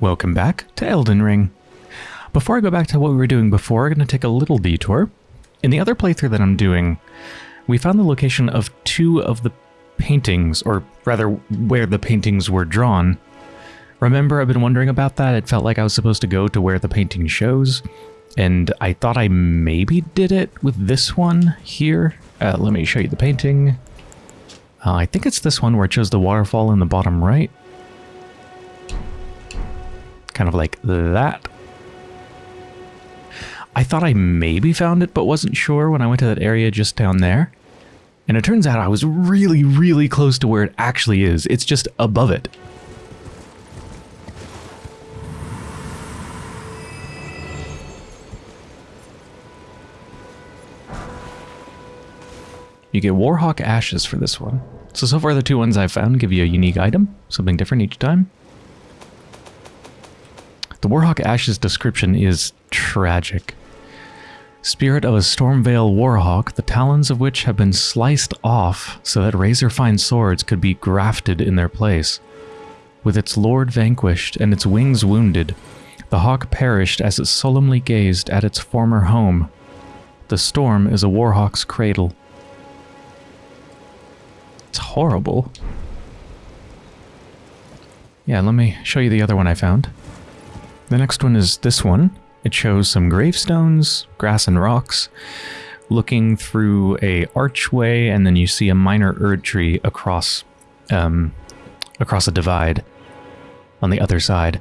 Welcome back to Elden Ring. Before I go back to what we were doing before, I'm going to take a little detour. In the other playthrough that I'm doing, we found the location of two of the paintings, or rather, where the paintings were drawn. Remember, I've been wondering about that. It felt like I was supposed to go to where the painting shows, and I thought I maybe did it with this one here. Uh, let me show you the painting. Uh, I think it's this one where it shows the waterfall in the bottom right. Kind of like that. I thought I maybe found it, but wasn't sure when I went to that area just down there. And it turns out I was really, really close to where it actually is. It's just above it. You get Warhawk Ashes for this one. So, so far the two ones I've found give you a unique item, something different each time. The Warhawk Ashes description is tragic. Spirit of a Stormveil Warhawk, the talons of which have been sliced off so that razor-fine swords could be grafted in their place. With its lord vanquished and its wings wounded, the hawk perished as it solemnly gazed at its former home. The storm is a Warhawk's cradle. It's horrible. Yeah, let me show you the other one I found. The next one is this one. It shows some gravestones, grass and rocks, looking through a archway, and then you see a minor Erd tree across, um, across a divide on the other side.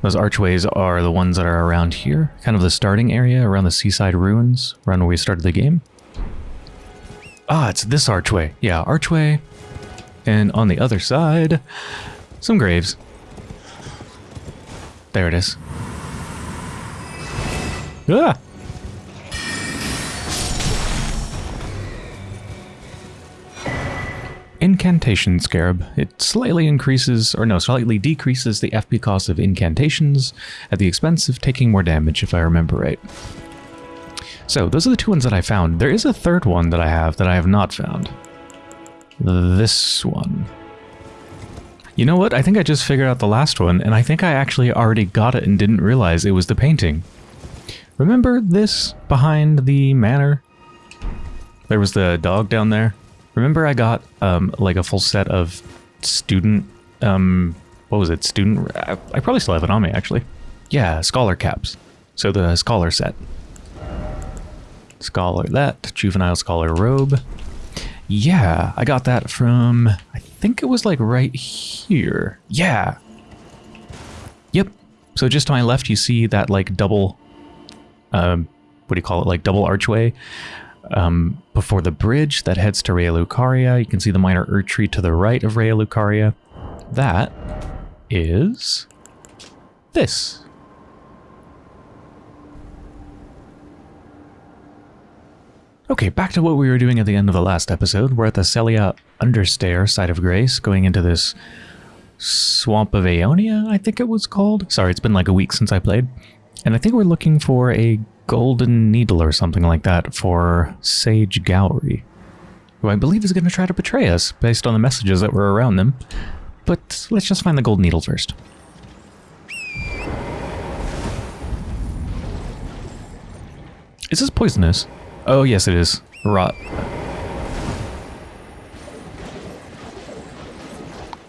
Those archways are the ones that are around here, kind of the starting area around the seaside ruins, around where we started the game. Ah, it's this archway. Yeah, archway. And on the other side, some graves. There it is. Ah! Incantation Scarab. It slightly increases, or no, slightly decreases the FP cost of incantations at the expense of taking more damage, if I remember right. So, those are the two ones that I found. There is a third one that I have that I have not found. This one. You know what? I think I just figured out the last one, and I think I actually already got it and didn't realize it was the painting. Remember this behind the manor? There was the dog down there. Remember I got um, like a full set of student, um, what was it, student, I, probably still have it on me actually. Yeah, scholar caps. So the scholar set. Scholar that, juvenile scholar robe. Yeah, I got that from, I think it was like right here. Yeah. Yep. So just to my left, you see that like double, um, what do you call it? Like double archway um, before the bridge that heads to Raya Lucaria. You can see the minor Erd tree to the right of Raya Lucaria. That is this. Okay, back to what we were doing at the end of the last episode. We're at the Sellia Understair side of Grace, going into this Swamp of Aeonia, I think it was called. Sorry, it's been like a week since I played. And I think we're looking for a golden needle or something like that for Sage Gowry, who I believe is going to try to betray us based on the messages that were around them. But let's just find the gold needle first. Is this poisonous? Oh, yes it is. Rot.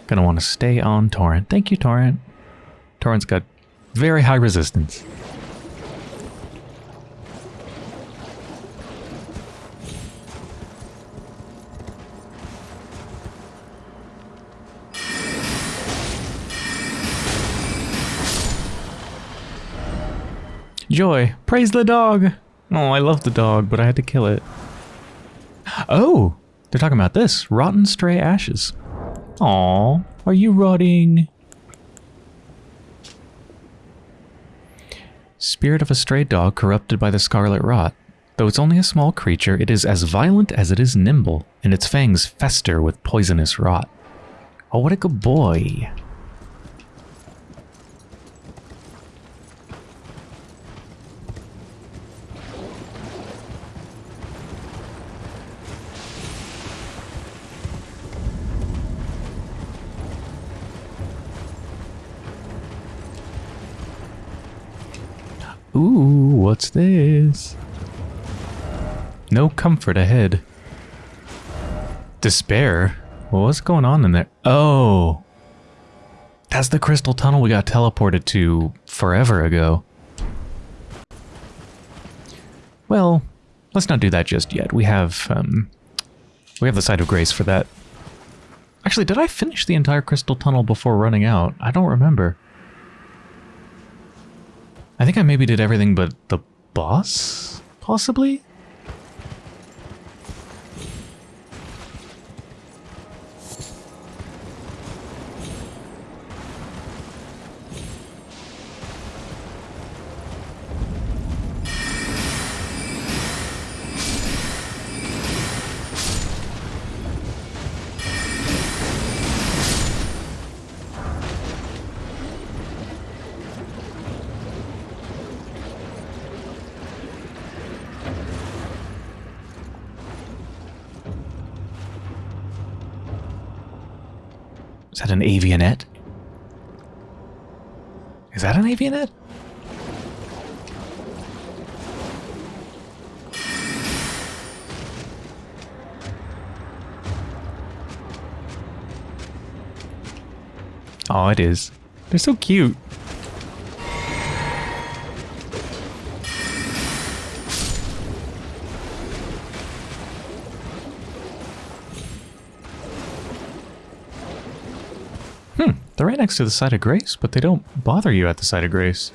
Gonna want to stay on Torrent. Thank you, Torrent. Torrent's got very high resistance. Joy, praise the dog! Oh, I love the dog, but I had to kill it. Oh, they're talking about this. Rotten stray ashes. Aw, are you rotting? Spirit of a stray dog corrupted by the scarlet rot. Though it's only a small creature, it is as violent as it is nimble, and its fangs fester with poisonous rot. Oh, what a good boy. Ooh, what's this? No comfort ahead. Despair? Well, what's going on in there? Oh. That's the crystal tunnel we got teleported to forever ago. Well, let's not do that just yet. We have, um, we have the Site of Grace for that. Actually, did I finish the entire crystal tunnel before running out? I don't remember. I think I maybe did everything but the boss? Possibly? An Avionette? Oh, it is. They're so cute. They're right next to the site of grace, but they don't bother you at the site of grace.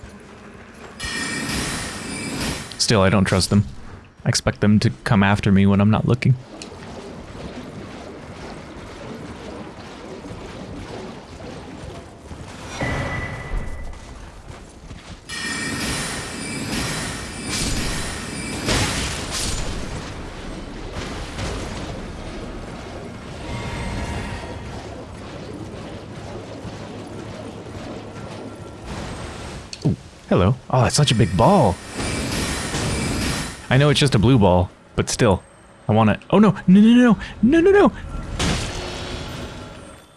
Still, I don't trust them. I expect them to come after me when I'm not looking. Such a big ball. I know it's just a blue ball, but still. I want it. Oh, no. No, no, no. No, no, no.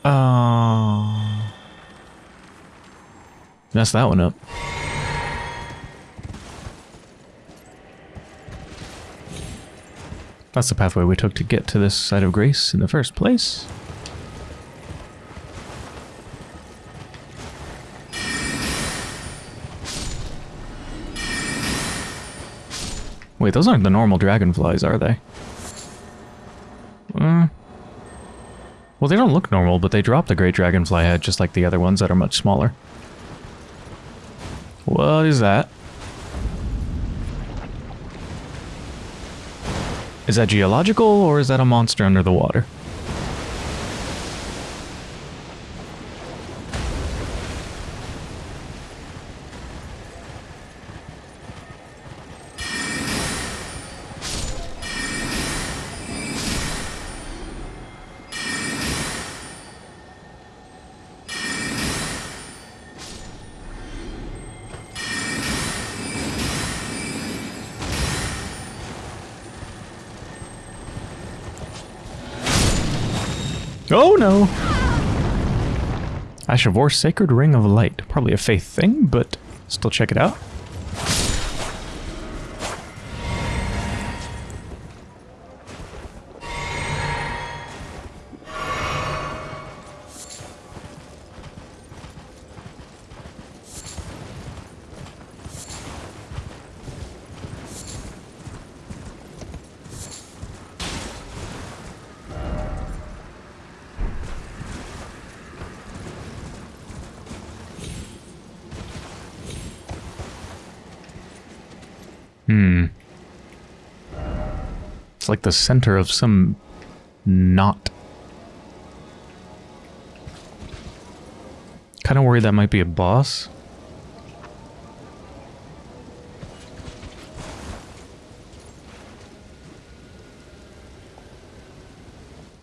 Uh, messed that one up. That's the pathway we took to get to this side of grace in the first place. Wait, those aren't the normal dragonflies, are they? Uh, well, they don't look normal, but they drop the great dragonfly head just like the other ones that are much smaller. What is that? Is that geological, or is that a monster under the water? Oh no! Ash of War's Sacred Ring of Light. Probably a faith thing, but still check it out. Center of some knot. Kind of worried that might be a boss.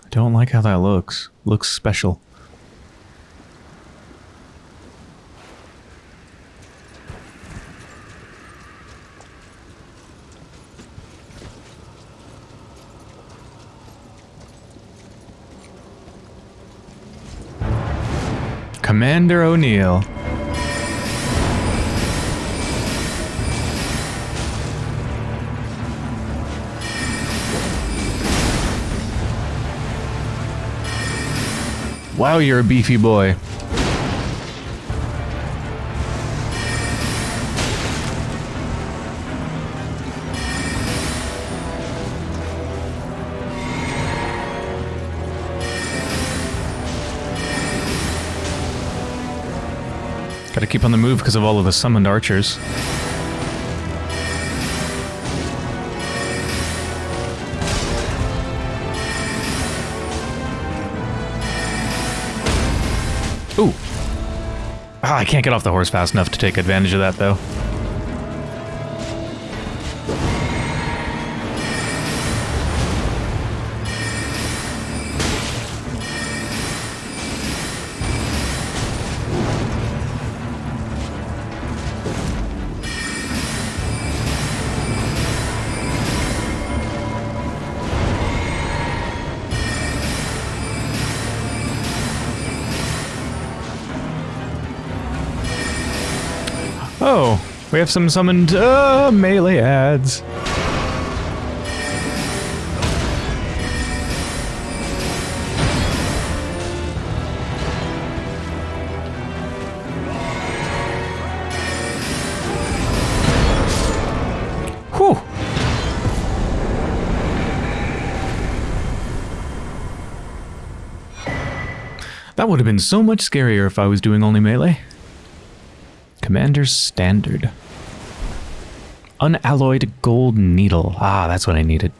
I don't like how that looks. Looks special. Commander O'Neill. Wow, you're a beefy boy. Keep on the move because of all of the summoned archers. Ooh. Ah, I can't get off the horse fast enough to take advantage of that, though. We have some summoned uh, melee ads. That would have been so much scarier if I was doing only melee. Commander's Standard. Unalloyed Gold Needle. Ah, that's what I needed.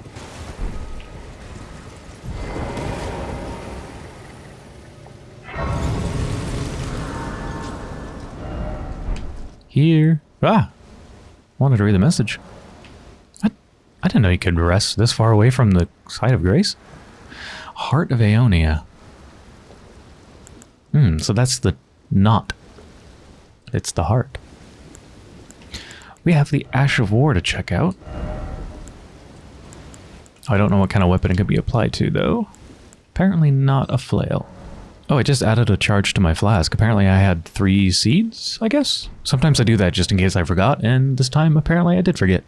Here. Ah! Wanted to read the message. I, I didn't know you could rest this far away from the site of grace. Heart of Aeonia. Hmm, so that's the knot it's the heart. We have the Ash of War to check out. I don't know what kind of weapon it could be applied to, though. Apparently not a flail. Oh, I just added a charge to my flask. Apparently I had three seeds, I guess? Sometimes I do that just in case I forgot, and this time apparently I did forget.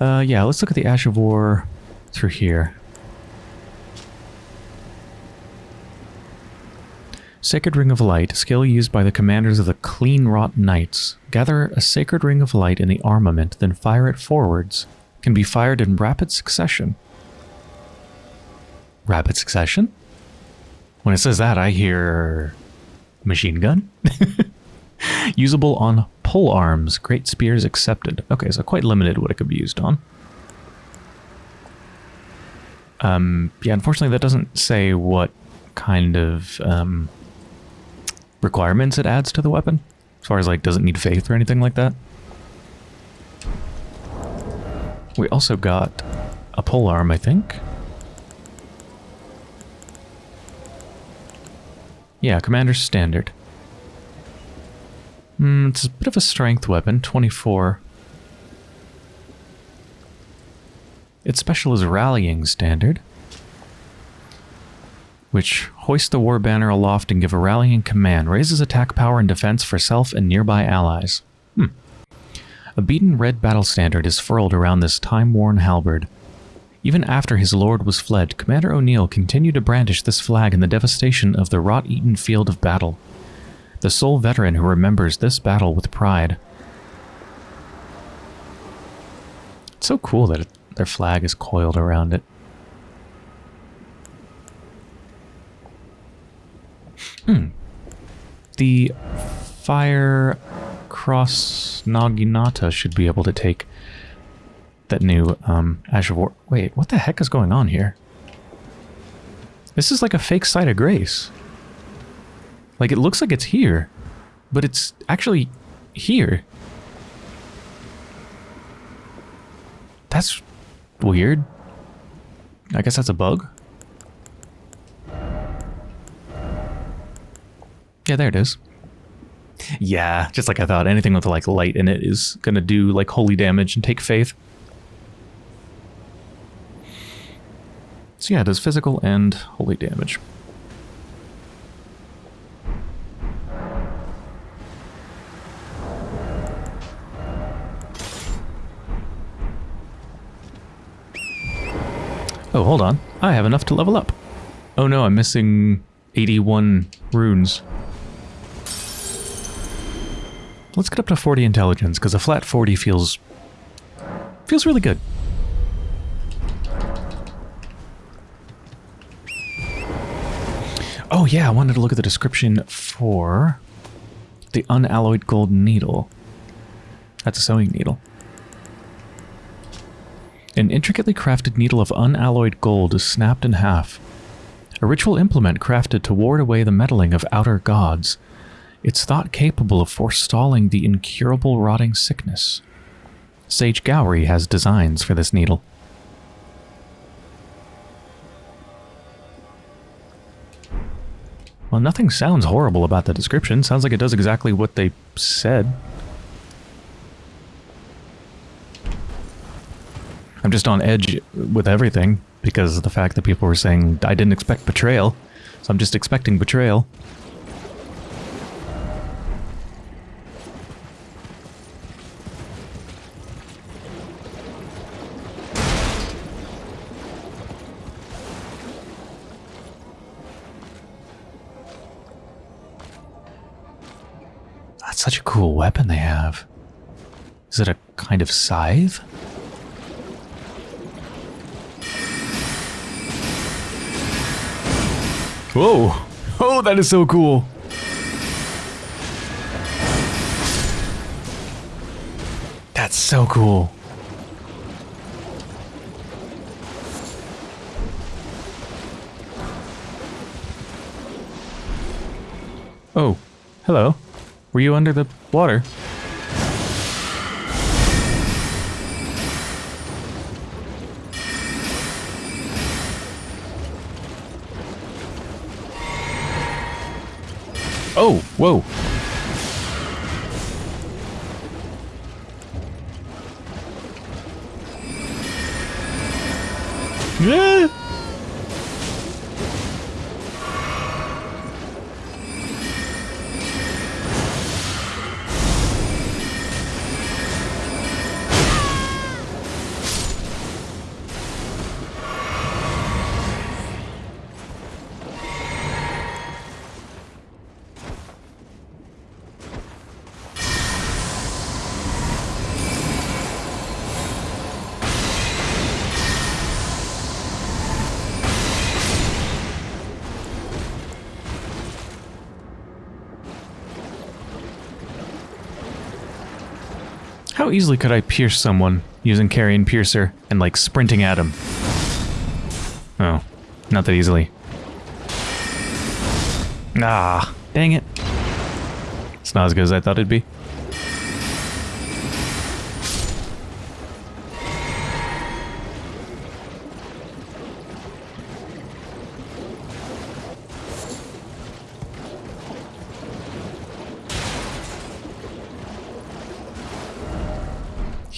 Uh, yeah, let's look at the Ash of War through here. Sacred Ring of Light, skill used by the commanders of the Cleanrot Knights. Gather a Sacred Ring of Light in the armament, then fire it forwards. Can be fired in rapid succession. Rapid succession? When it says that, I hear... Machine gun? Usable on pole arms. Great spears accepted. Okay, so quite limited what it could be used on. Um, yeah, unfortunately that doesn't say what kind of um, requirements it adds to the weapon. As far as like, does it need faith or anything like that? We also got a pole arm, I think. Yeah, Commander's Standard. Mm, it's a bit of a strength weapon, 24. Its special is Rallying Standard which hoist the war banner aloft and give a rallying command, raises attack power and defense for self and nearby allies. Hmm. A beaten red battle standard is furled around this time-worn halberd. Even after his lord was fled, Commander O'Neill continued to brandish this flag in the devastation of the rot-eaten field of battle. The sole veteran who remembers this battle with pride. It's so cool that it, their flag is coiled around it. Hmm. The Fire Cross Naginata should be able to take that new um, of War. Wait, what the heck is going on here? This is like a fake site of grace. Like, it looks like it's here, but it's actually here. That's weird. I guess that's a bug. Yeah, there it is. Yeah, just like I thought, anything with like light in it is gonna do like holy damage and take faith. So yeah, it does physical and holy damage. Oh, hold on. I have enough to level up. Oh no, I'm missing 81 runes. Let's get up to 40 intelligence, because a flat 40 feels... feels really good. Oh yeah, I wanted to look at the description for the unalloyed gold needle. That's a sewing needle. An intricately crafted needle of unalloyed gold is snapped in half. A ritual implement crafted to ward away the meddling of outer gods. It's thought capable of forestalling the incurable rotting sickness. Sage Gowry has designs for this needle. Well, nothing sounds horrible about the description. Sounds like it does exactly what they said. I'm just on edge with everything because of the fact that people were saying I didn't expect betrayal. So I'm just expecting betrayal. Cool weapon they have. Is it a kind of scythe? Whoa! Oh, that is so cool! That's so cool. Oh, hello. Were you under the water? Oh, whoa. Yeah. Easily could I pierce someone using Carian Piercer and like sprinting at him? Oh, not that easily. Ah, dang it. It's not as good as I thought it'd be.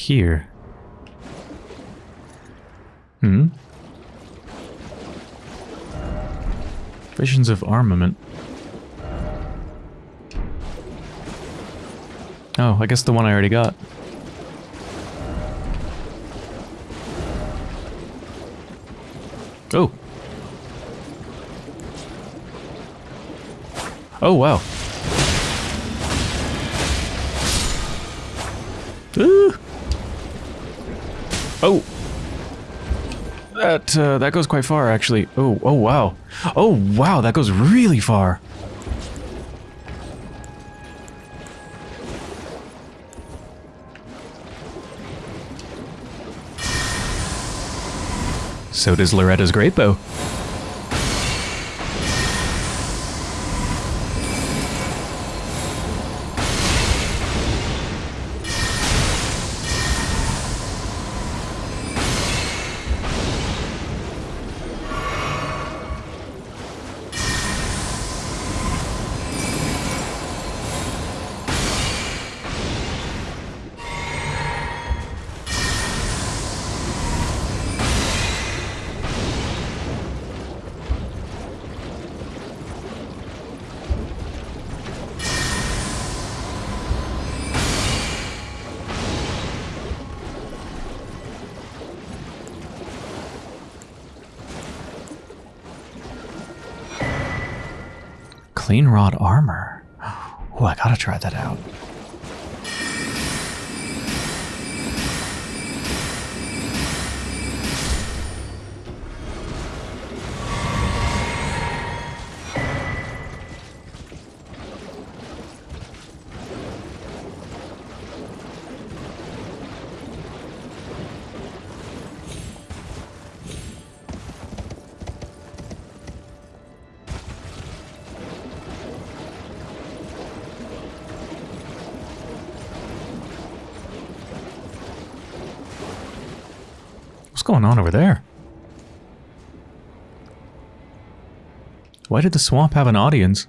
Here. Hmm? Visions of armament. Oh, I guess the one I already got. Oh. Oh, wow. That, uh, that goes quite far, actually. Oh, oh, wow. Oh, wow, that goes really far. So does Loretta's great bow. Cleanrot armor. Oh, I gotta try that out. Going on over there? Why did the swamp have an audience?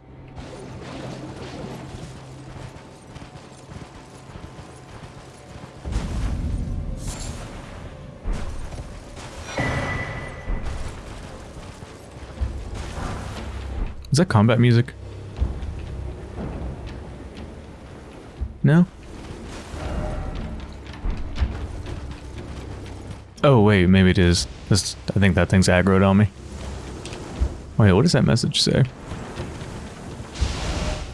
Is that combat music? Is. This, I think that thing's aggroed on me. Wait, what does that message say?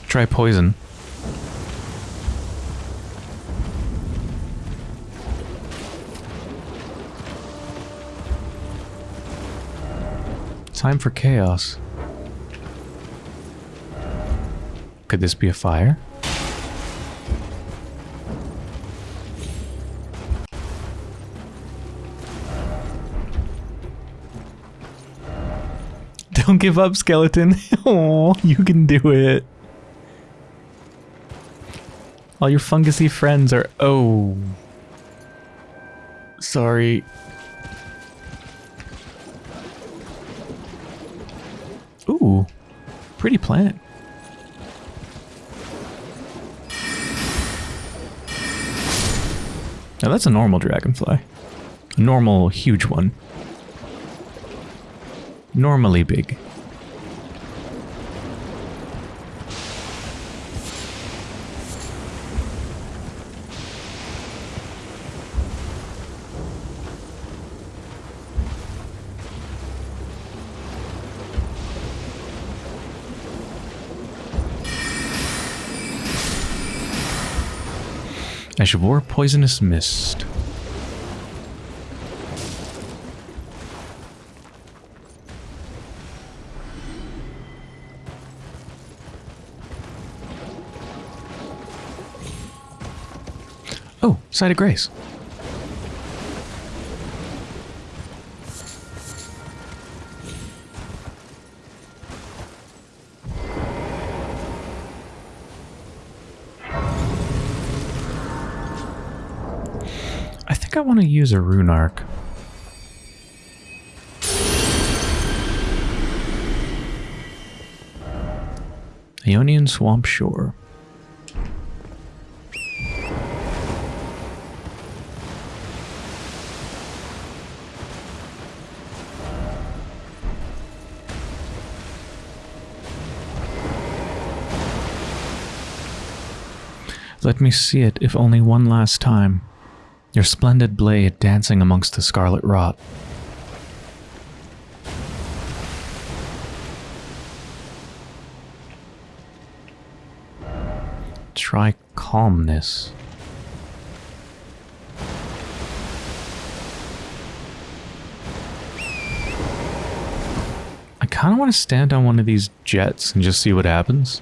Try poison. Time for chaos. Could this be a fire? Give up, skeleton. Oh, you can do it. All your fungusy friends are... Oh. Sorry. Ooh. Pretty plant. Now that's a normal dragonfly. A normal, huge one. Normally big. Ash of War Poisonous Mist. Oh, Site of Grace. Think I want to use a rune arc. Aeonian Swamp Shore. Let me see it, if only one last time. Your splendid blade dancing amongst the scarlet rot. Try calmness. I kind of want to stand on one of these jets and just see what happens.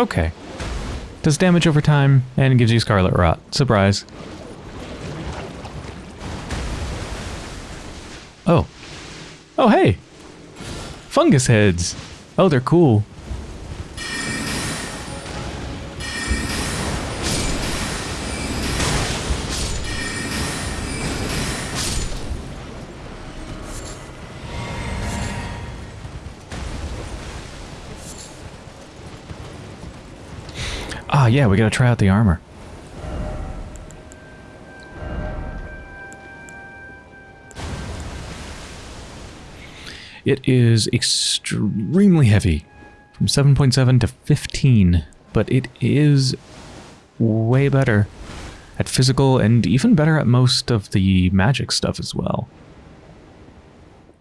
Okay. Does damage over time and gives you Scarlet Rot. Surprise. Oh. Oh, hey! Fungus heads! Oh, they're cool. Ah, yeah, we gotta try out the armor. It is extremely heavy. From 7.7 to 15 but it is way better at physical and even better at most of the magic stuff as well.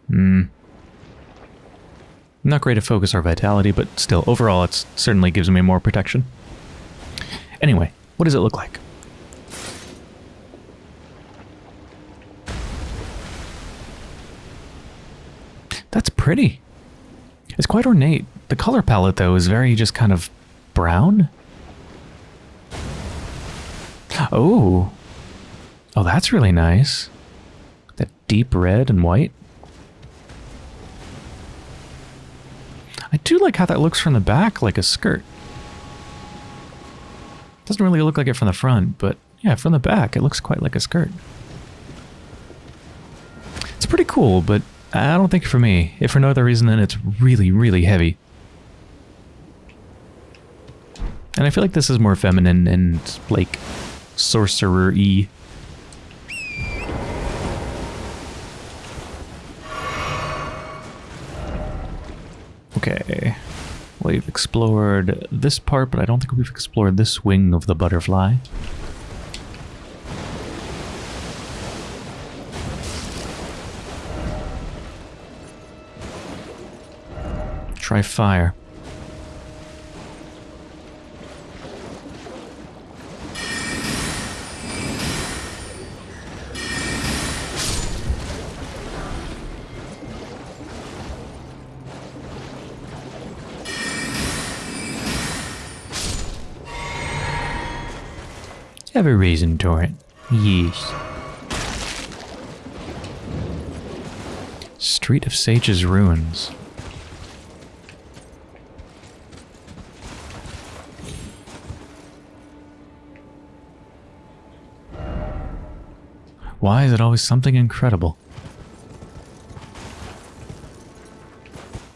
Hmm. Not great at focus or vitality, but still, overall, it certainly gives me more protection. Anyway, what does it look like? That's pretty. It's quite ornate. The color palette, though, is very just kind of brown. Oh. Oh, that's really nice. That deep red and white. I do like how that looks from the back, like a skirt. Doesn't really look like it from the front, but yeah, from the back, it looks quite like a skirt. It's pretty cool, but I don't think for me. If for no other reason than it's really, really heavy. And I feel like this is more feminine and, like, sorcerer-y. Okay. We've explored this part, but I don't think we've explored this wing of the butterfly. Try fire. Have a reason, Torrent. Yes. Street of Sage's Ruins. Why is it always something incredible?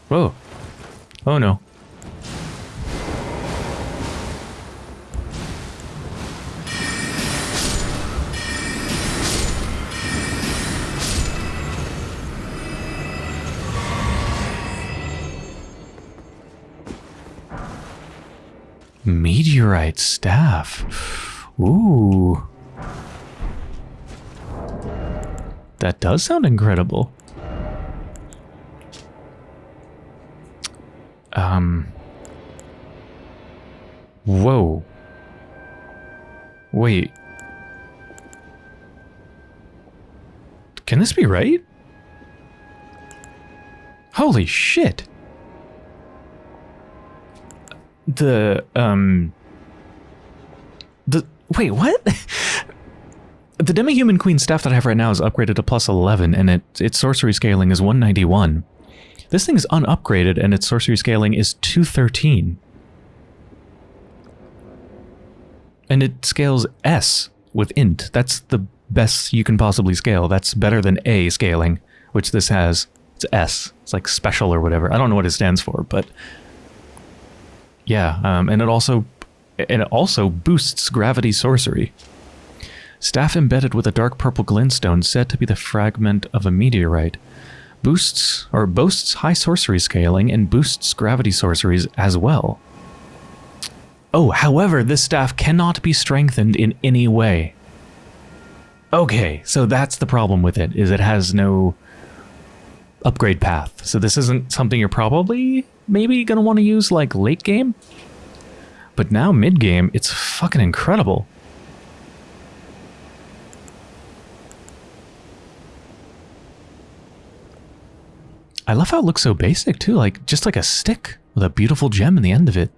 Whoa. Oh no. Staff. Ooh. That does sound incredible. Um. Whoa. Wait. Can this be right? Holy shit. The, um... The... Wait, what? The Demi-Human Queen staff that I have right now is upgraded to plus 11, and it, its sorcery scaling is 191. This thing is unupgraded, and its sorcery scaling is 213. And it scales S with int. That's the best you can possibly scale. That's better than A scaling, which this has. It's S. It's like special or whatever. I don't know what it stands for, but yeah. Um, and it also and it also boosts gravity sorcery. Staff embedded with a dark purple glintstone said to be the fragment of a meteorite. Boosts, or boasts high sorcery scaling and boosts gravity sorceries as well. Oh, however, this staff cannot be strengthened in any way. Okay, so that's the problem with it, is it has no upgrade path. So this isn't something you're probably maybe going to want to use like late game. But now mid game, it's fucking incredible. I love how it looks so basic too, like just like a stick with a beautiful gem in the end of it.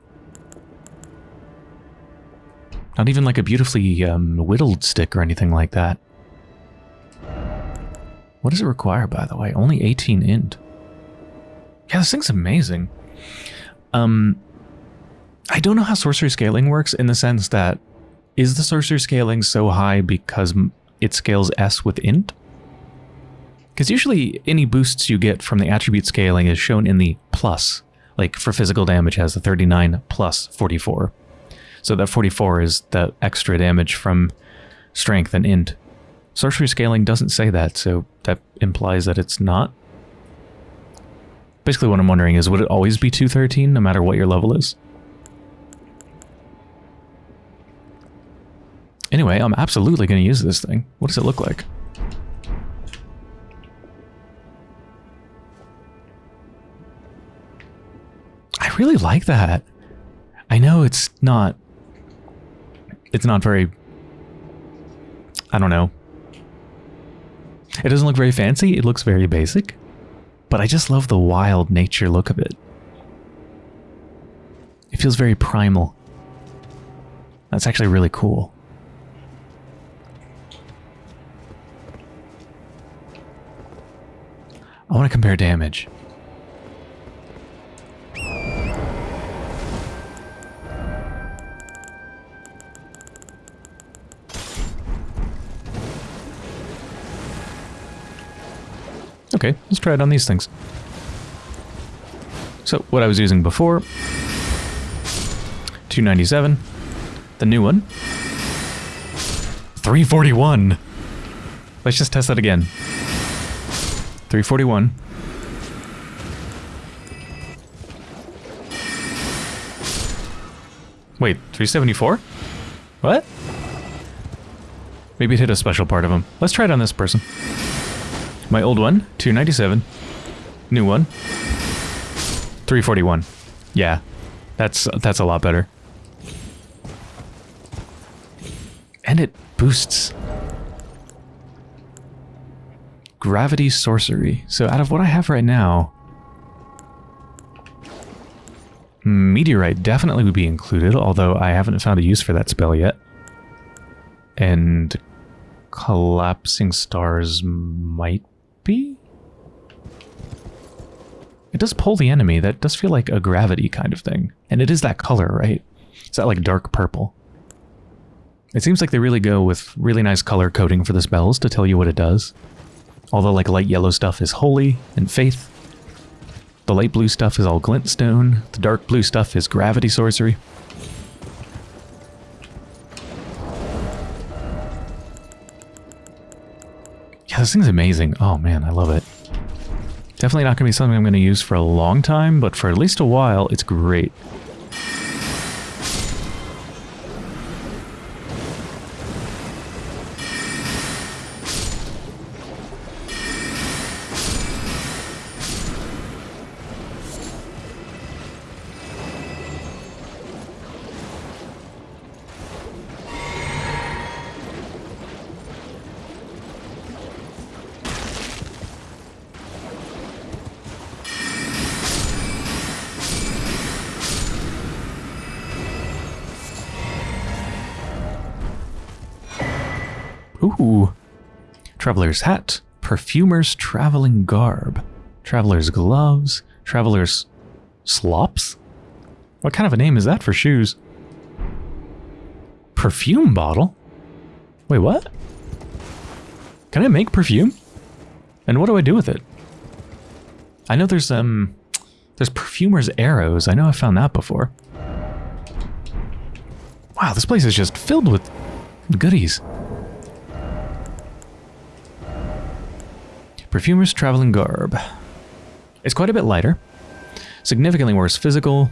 Not even like a beautifully um, whittled stick or anything like that. What does it require, by the way? Only 18 int. Yeah, this thing's amazing. Um, I don't know how sorcery scaling works in the sense that is the sorcery scaling so high because it scales S with int? Because usually any boosts you get from the attribute scaling is shown in the plus. Like for physical damage has the 39 plus 44. So that 44 is the extra damage from strength and int. Sorcery scaling doesn't say that, so that implies that it's not. Basically what I'm wondering is, would it always be 213 no matter what your level is? Anyway, I'm absolutely going to use this thing. What does it look like? I really like that. I know it's not... It's not very... I don't know. It doesn't look very fancy. It looks very basic. But I just love the wild nature look of it. It feels very primal. That's actually really cool. I want to compare damage. Okay, let's try it on these things. So, what I was using before, 297. The new one, 341. Let's just test that again. 341. Wait, 374? What? Maybe it hit a special part of him. Let's try it on this person. My old one, 297. New one, 341. Yeah, that's that's a lot better. And it boosts Gravity Sorcery. So out of what I have right now, hmm, Meteorite definitely would be included, although I haven't found a use for that spell yet. And Collapsing Stars might be? It does pull the enemy. That does feel like a gravity kind of thing. And it is that color, right? It's that like dark purple. It seems like they really go with really nice color coding for the spells to tell you what it does. All the like light yellow stuff is holy and faith. The light blue stuff is all glintstone. The dark blue stuff is gravity sorcery. Yeah, this thing's amazing. Oh man, I love it. Definitely not going to be something I'm going to use for a long time, but for at least a while, it's great. Ooh. Traveler's hat. Perfumer's traveling garb. Traveler's gloves. Traveler's slops? What kind of a name is that for shoes? Perfume bottle? Wait, what? Can I make perfume? And what do I do with it? I know there's, um, there's perfumer's arrows. I know I found that before. Wow, this place is just filled with goodies. Perfumer's Traveling Garb. It's quite a bit lighter. Significantly worse physical.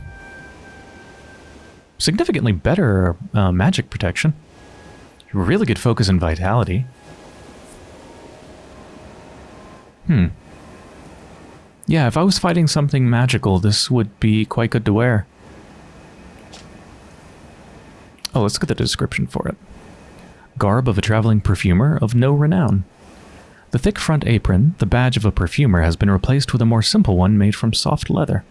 Significantly better uh, magic protection. Really good focus and vitality. Hmm. Yeah, if I was fighting something magical, this would be quite good to wear. Oh, let's look at the description for it. Garb of a traveling perfumer of no renown. The thick front apron, the badge of a perfumer, has been replaced with a more simple one made from soft leather.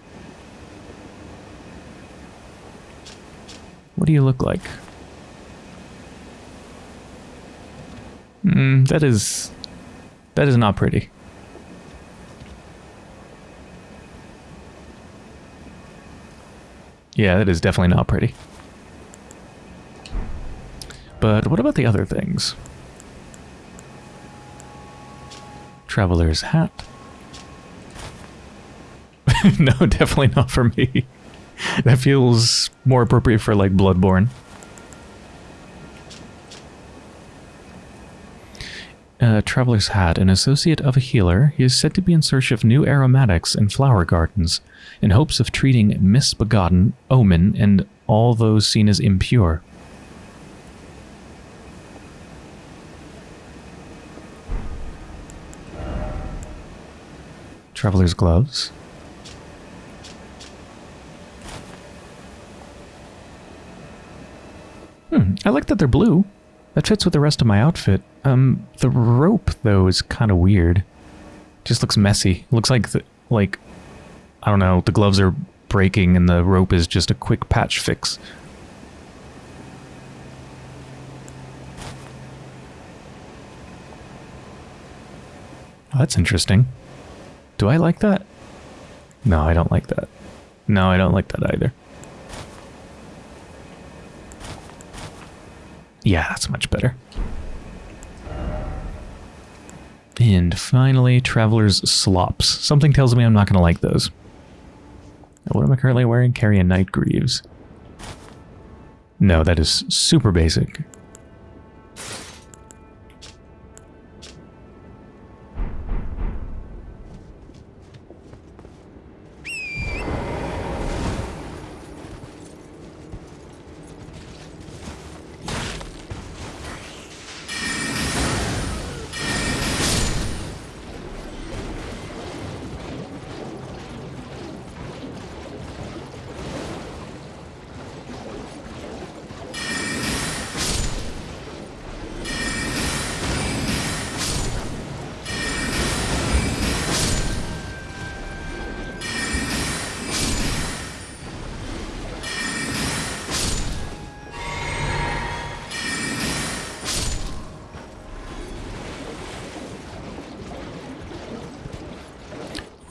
What do you look like? Hmm, that is... That is not pretty. Yeah, that is definitely not pretty. But what about the other things? Traveler's hat. no, definitely not for me. that feels more appropriate for like Bloodborne. Uh, Traveler's Hat, an associate of a healer, he is said to be in search of new aromatics and flower gardens, in hopes of treating misbegotten, omen, and all those seen as impure. Traveler's gloves. Hmm, I like that they're blue. That fits with the rest of my outfit. Um, the rope, though, is kind of weird. Just looks messy. Looks like, the, like, I don't know, the gloves are breaking and the rope is just a quick patch fix. That's interesting. Do I like that? No, I don't like that. No, I don't like that either. Yeah, that's much better. And finally, Traveler's Slops. Something tells me I'm not going to like those. What am I currently wearing? Carian Knight Greaves. No, that is super basic.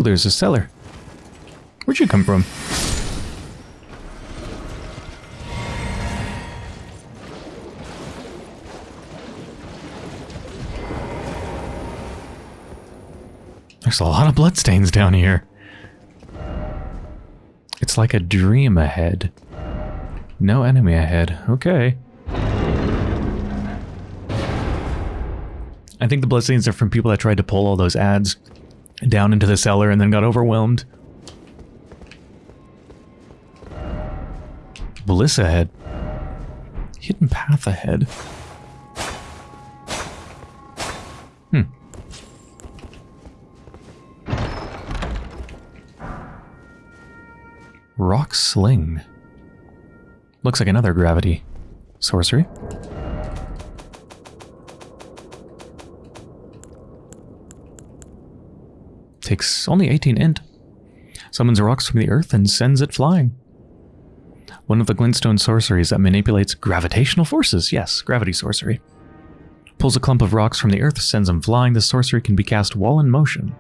There's a cellar. Where'd you come from? There's a lot of bloodstains down here. It's like a dream ahead. No enemy ahead. Okay. I think the bloodstains are from people that tried to pull all those ads down into the cellar and then got overwhelmed. Bliss ahead. Hidden path ahead. Hmm. Rock Sling. Looks like another gravity. Sorcery. Takes only 18 int. Summons rocks from the earth and sends it flying. One of the glintstone sorceries that manipulates gravitational forces. Yes, gravity sorcery. Pulls a clump of rocks from the earth, sends them flying. The sorcery can be cast while in motion.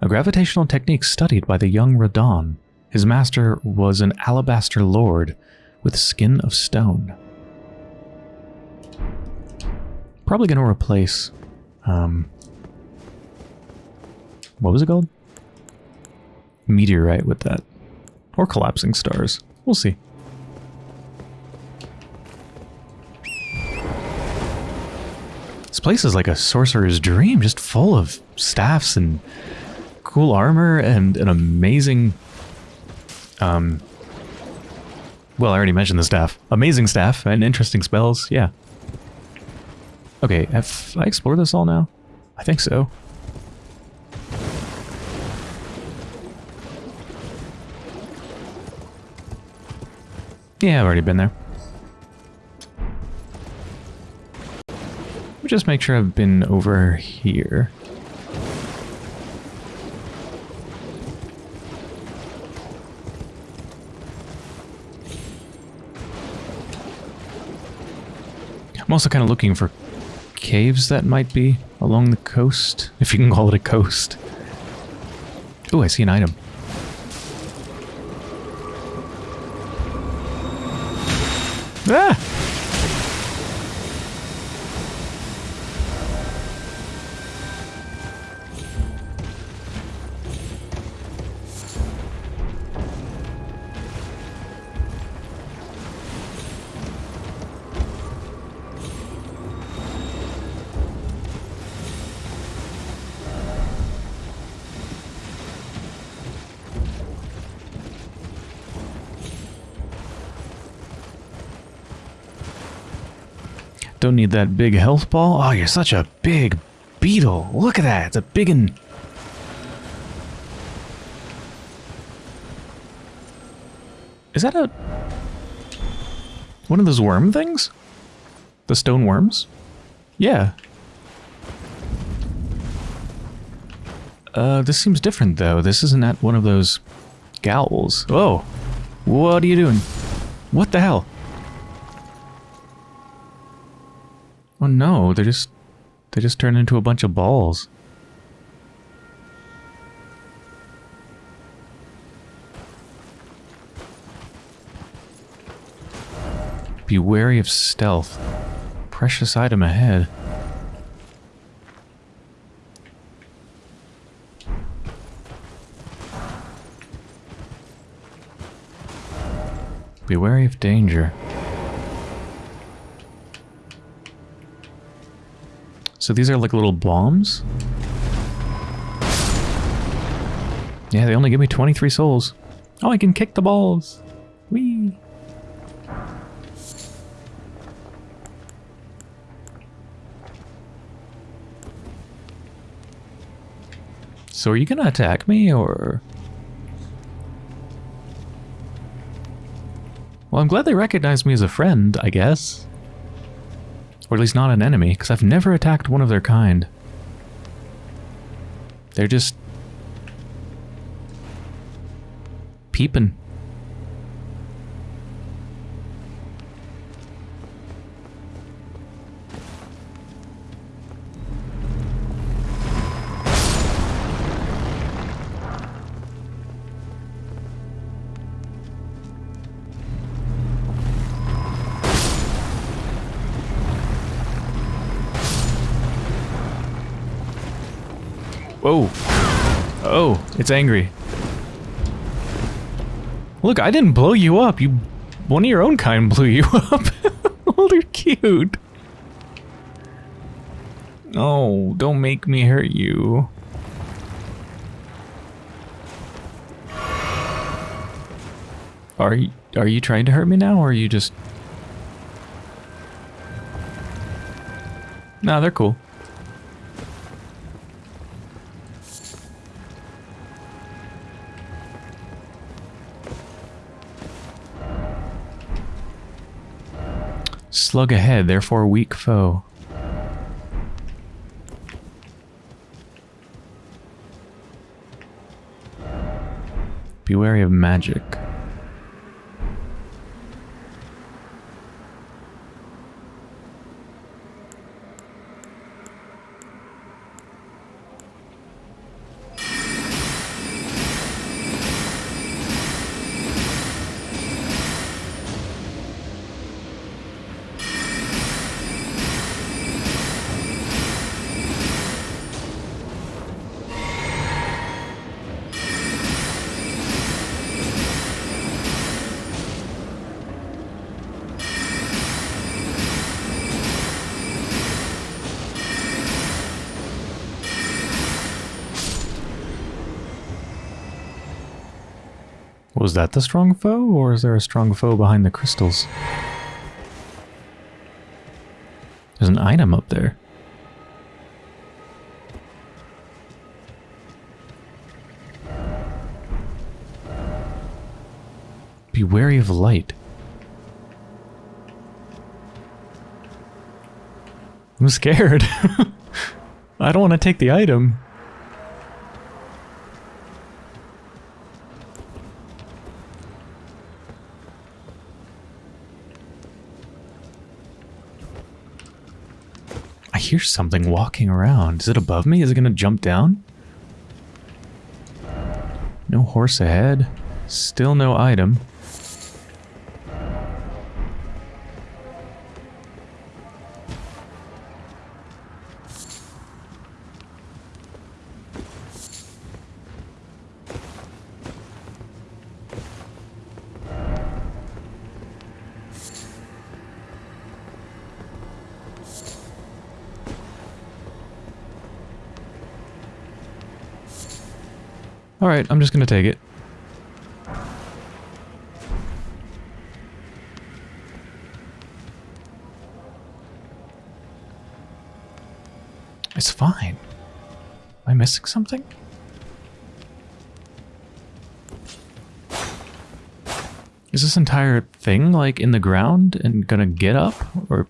A gravitational technique studied by the young Radahn. His master was an alabaster lord with skin of stone. Probably going to replace um, what was it called? Meteorite with that. Or collapsing stars. We'll see. This place is like a sorcerer's dream, just full of staffs and cool armor and an amazing... Um, well, I already mentioned the staff. Amazing staff and interesting spells, yeah. Okay, have I explored this all now? I think so. Yeah, I've already been there. Just make sure I've been over here. I'm also kind of looking for caves that might be along the coast, if you can call it a coast. Oh, I see an item. Don't need that big health ball. Oh, you're such a big beetle. Look at that. It's a big one. Is that a... One of those worm things? The stone worms? Yeah. Uh, this seems different, though. This isn't at one of those... Gowls. Oh! What are you doing? What the hell? Oh no, they just... They just turn into a bunch of balls. Be wary of stealth. Precious item ahead. Be wary of danger. So these are like little bombs? Yeah, they only give me 23 souls. Oh, I can kick the balls. Whee! So are you gonna attack me, or...? Well, I'm glad they recognize me as a friend, I guess. Or at least not an enemy, because I've never attacked one of their kind. They're just... peeping. Whoa. Oh, it's angry. Look, I didn't blow you up. You, one of your own kind blew you up. oh, they're cute. Oh, don't make me hurt you. Are you, are you trying to hurt me now, or are you just... Nah, they're cool. Slug ahead, therefore weak foe. Be wary of magic. Was that the strong foe, or is there a strong foe behind the crystals? There's an item up there. Be wary of light. I'm scared. I don't want to take the item. Hear something walking around. Is it above me? Is it going to jump down? No horse ahead. Still no item. Alright, I'm just gonna take it. It's fine. Am I missing something? Is this entire thing like in the ground and gonna get up? Or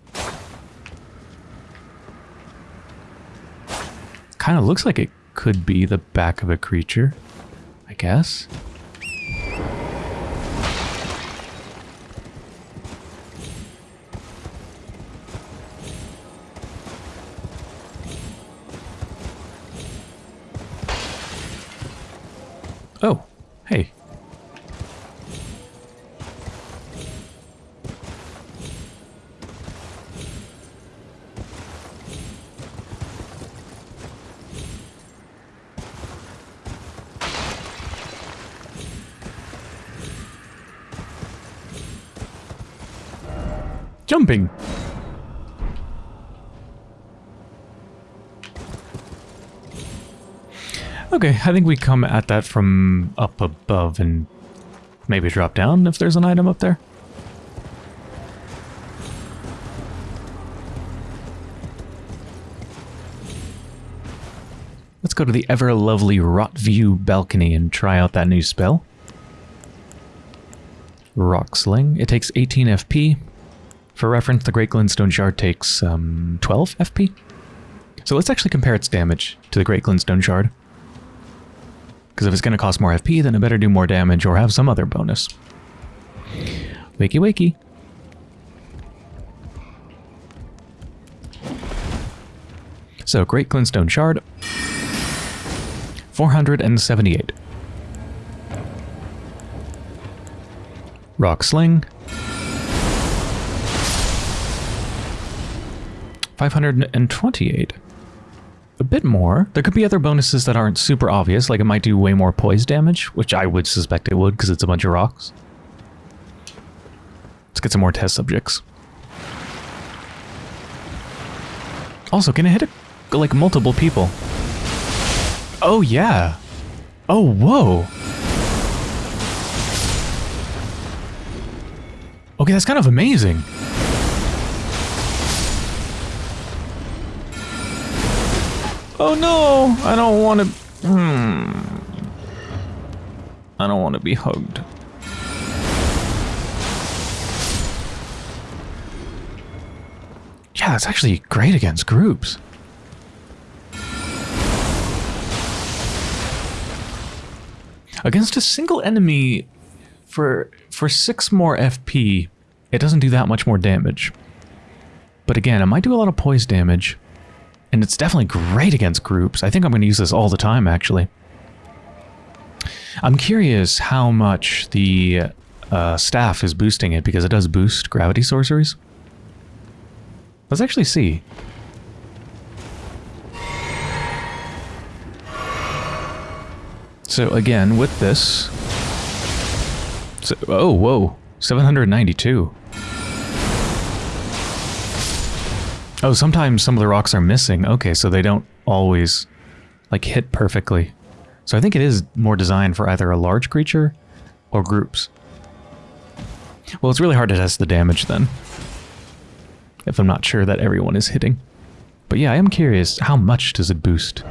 kind of looks like it could be the back of a creature, guess. Okay, I think we come at that from up above and maybe drop down if there's an item up there. Let's go to the ever lovely Rotview balcony and try out that new spell. Rock Sling. It takes 18 FP. For reference, the Great Glintstone Shard takes um, 12 FP. So let's actually compare its damage to the Great Glintstone Shard. Because if it's going to cost more FP, then it better do more damage or have some other bonus. Wakey wakey. So, Great Glintstone Shard. 478. Rock Sling. 528 a bit more. There could be other bonuses that aren't super obvious, like it might do way more poise damage, which I would suspect it would because it's a bunch of rocks. Let's get some more test subjects. Also, can it hit a, like multiple people? Oh yeah. Oh, whoa. Okay, that's kind of amazing. Oh no! I don't want to... Hmm. I don't want to be hugged. Yeah, it's actually great against groups. Against a single enemy, for for six more FP, it doesn't do that much more damage. But again, it might do a lot of poise damage. And it's definitely great against groups. I think I'm going to use this all the time, actually. I'm curious how much the uh, staff is boosting it, because it does boost gravity sorceries. Let's actually see. So again, with this... So, oh, whoa. 792. Oh, sometimes some of the rocks are missing. Okay, so they don't always, like, hit perfectly. So I think it is more designed for either a large creature or groups. Well, it's really hard to test the damage then. If I'm not sure that everyone is hitting. But yeah, I am curious, how much does it boost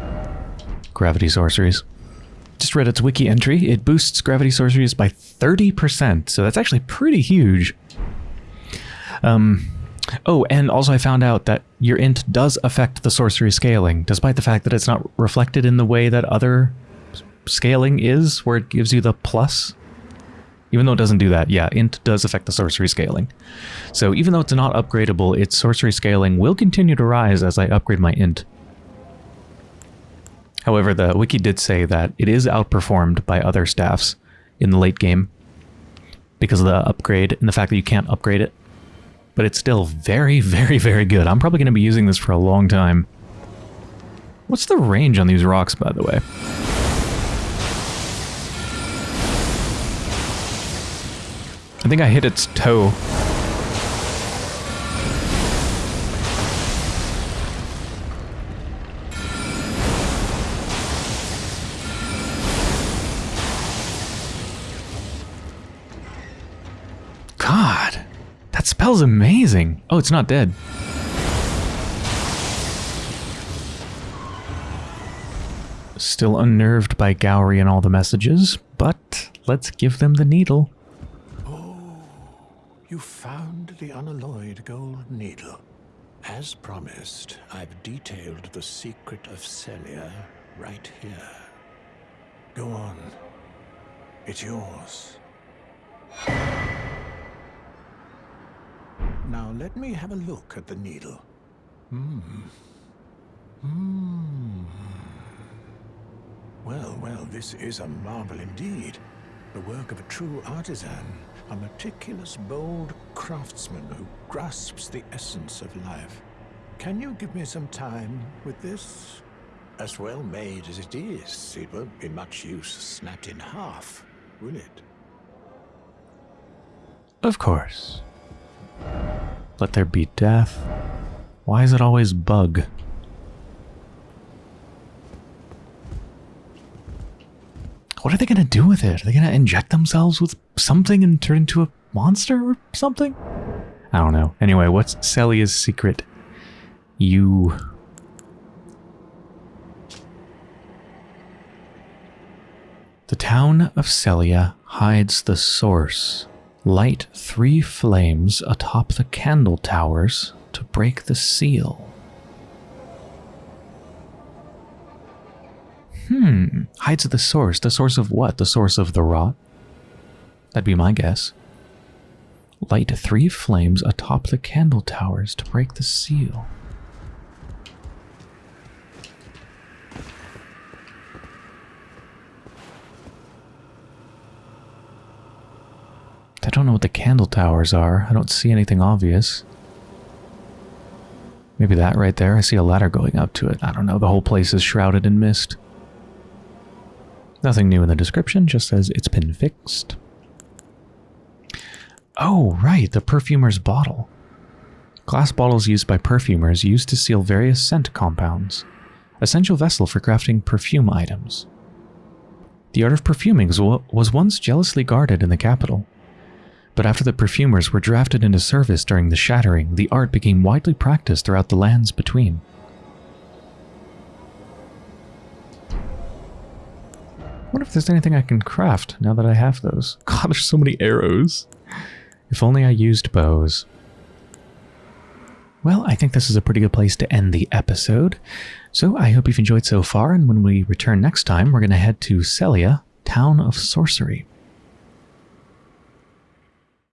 gravity sorceries? Just read its wiki entry. It boosts gravity sorceries by 30%, so that's actually pretty huge. Um, Oh, and also I found out that your int does affect the sorcery scaling, despite the fact that it's not reflected in the way that other scaling is, where it gives you the plus. Even though it doesn't do that, yeah, int does affect the sorcery scaling. So even though it's not upgradable, its sorcery scaling will continue to rise as I upgrade my int. However, the wiki did say that it is outperformed by other staffs in the late game because of the upgrade and the fact that you can't upgrade it but it's still very, very, very good. I'm probably going to be using this for a long time. What's the range on these rocks, by the way? I think I hit its toe. Spell's amazing. Oh, it's not dead. Still unnerved by Gowry and all the messages, but let's give them the needle. Oh, you found the unalloyed gold needle. As promised, I've detailed the secret of Sellia right here. Go on. It's yours. Now let me have a look at the needle. Hmm. Hmm. Well, well, this is a marvel indeed. The work of a true artisan, a meticulous, bold craftsman who grasps the essence of life. Can you give me some time with this? As well made as it is, it won't be much use snapped in half, will it? Of course. Let there be death. Why is it always bug? What are they going to do with it? Are they going to inject themselves with something and turn into a monster or something? I don't know. Anyway, what's Sellia's secret? You... The town of Sellia hides the source. Light three flames atop the candle towers to break the seal. Hmm. Hides the source. The source of what? The source of the rot? That'd be my guess. Light three flames atop the candle towers to break the seal. Don't know what the candle towers are. I don't see anything obvious. Maybe that right there. I see a ladder going up to it. I don't know. The whole place is shrouded in mist. Nothing new in the description, just says it's been fixed. Oh, right, the perfumer's bottle. Glass bottles used by perfumers used to seal various scent compounds. Essential vessel for crafting perfume items. The art of perfuming was once jealously guarded in the capital. But after the perfumers were drafted into service during the Shattering, the art became widely practiced throughout the lands between. wonder if there's anything I can craft now that I have those. God, there's so many arrows. If only I used bows. Well, I think this is a pretty good place to end the episode. So I hope you've enjoyed so far, and when we return next time, we're going to head to Sellia, Town of Sorcery.